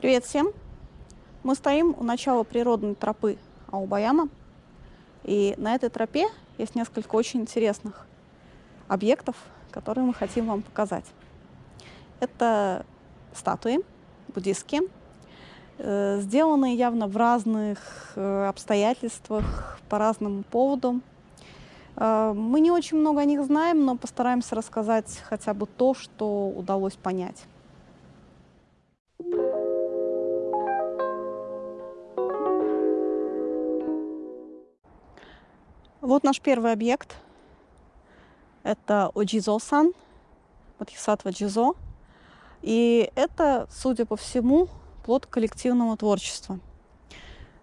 Привет всем! Мы стоим у начала природной тропы Аубаяма. И на этой тропе есть несколько очень интересных объектов, которые мы хотим вам показать. Это статуи буддистские, э, сделанные явно в разных э, обстоятельствах, по разным поводам. Э, мы не очень много о них знаем, но постараемся рассказать хотя бы то, что удалось понять. Вот наш первый объект. Это Оджизо-сан, Бодхисаттва Джизо. И это, судя по всему, плод коллективного творчества.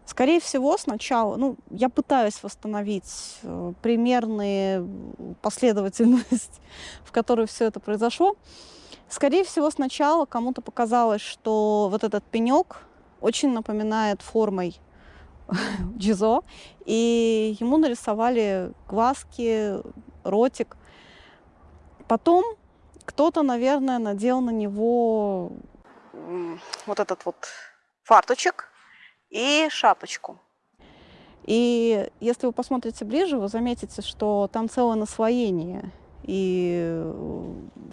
Скорее всего, сначала, ну, я пытаюсь восстановить э, примерную последовательность, в которой все это произошло. Скорее всего, сначала кому-то показалось, что вот этот пенек очень напоминает формой Джизо, и ему нарисовали глазки, ротик. Потом кто-то, наверное, надел на него вот этот вот фарточек и шапочку. И если вы посмотрите ближе, вы заметите, что там целое наслоение и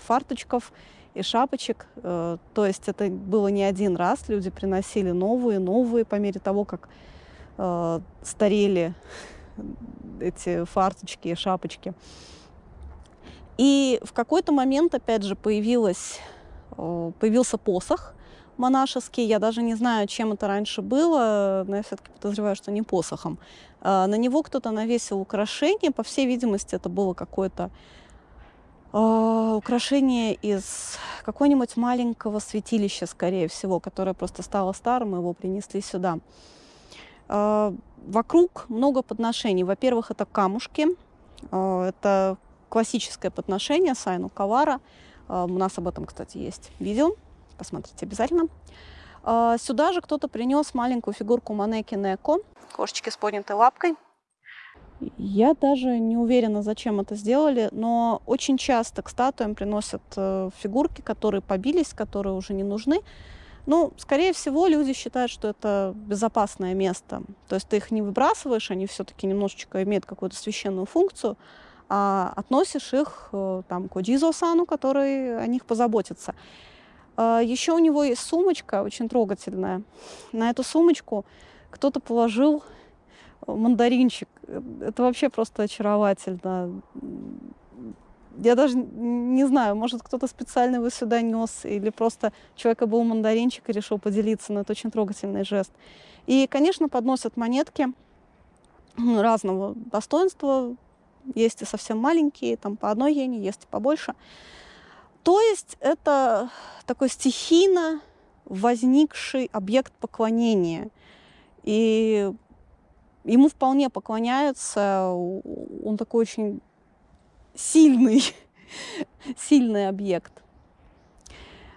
фарточков, и шапочек. Э, то есть это было не один раз, люди приносили новые, новые по мере того, как э, старели эти фарточки шапочки. И в какой-то момент, опять же, появилась, э, появился посох монашеский. Я даже не знаю, чем это раньше было, но я все-таки подозреваю, что не посохом. Э, на него кто-то навесил украшение. По всей видимости, это было какое-то э, украшение из какого-нибудь маленького святилища, скорее всего, которое просто стало старым, и его принесли сюда. А, вокруг много подношений. Во-первых, это камушки. А, это классическое подношение Сайну Кавара. А, у нас об этом, кстати, есть видео. Посмотрите обязательно. Сюда же кто-то принес маленькую фигурку Манеки Неко, кошечки с поднятой лапкой. Я даже не уверена, зачем это сделали, но очень часто к статуям приносят э, фигурки, которые побились, которые уже не нужны. Ну, скорее всего, люди считают, что это безопасное место. То есть ты их не выбрасываешь, они все-таки немножечко имеют какую-то священную функцию, а относишь их э, там, к Одизо-сану, который о них позаботится. А, Еще у него есть сумочка очень трогательная. На эту сумочку кто-то положил мандаринчик. Это вообще просто очаровательно я даже не знаю, может, кто-то специально его сюда нес, или просто человека был мандаринчик и решил поделиться, но это очень трогательный жест. И, конечно, подносят монетки разного достоинства, есть и совсем маленькие, там по одной йене, есть и побольше. То есть это такой стихийно возникший объект поклонения. И ему вполне поклоняются, он такой очень сильный, сильный объект.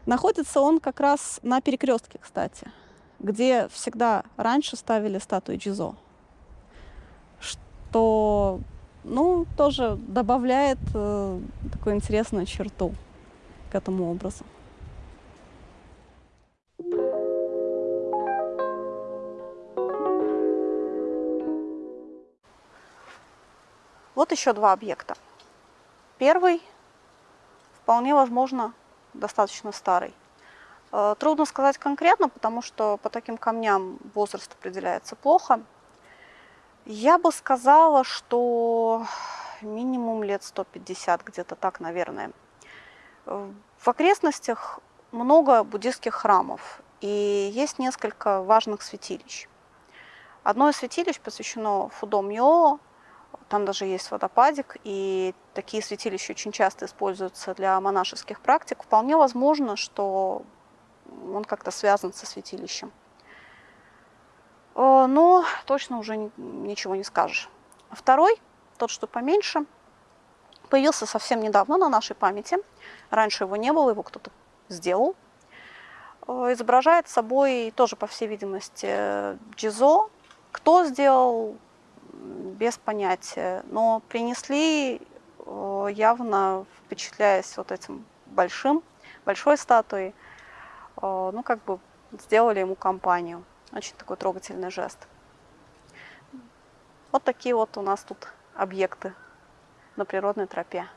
Находится он как раз на перекрестке, кстати, где всегда раньше ставили статуи Джизо, что ну, тоже добавляет э, такую интересную черту к этому образу. Вот еще два объекта. Первый, вполне возможно, достаточно старый. Э, трудно сказать конкретно, потому что по таким камням возраст определяется плохо. Я бы сказала, что минимум лет 150, где-то так, наверное. Э, в окрестностях много буддийских храмов, и есть несколько важных святилищ. Одно из святилищ посвящено Фудо Мьо, там даже есть водопадик, и такие святилища очень часто используются для монашеских практик. Вполне возможно, что он как-то связан со святилищем. Э, но точно уже ничего не скажешь. Второй, тот, что поменьше, появился совсем недавно на нашей памяти. Раньше его не было, его кто-то сделал. Э, изображает собой тоже, по всей видимости, джизо. Кто сделал, без понятия, но принесли э, явно впечатляясь вот этим большим, большой статуей, э, ну как бы сделали ему компанию. Очень такой трогательный жест. Вот такие вот у нас тут объекты на природной тропе.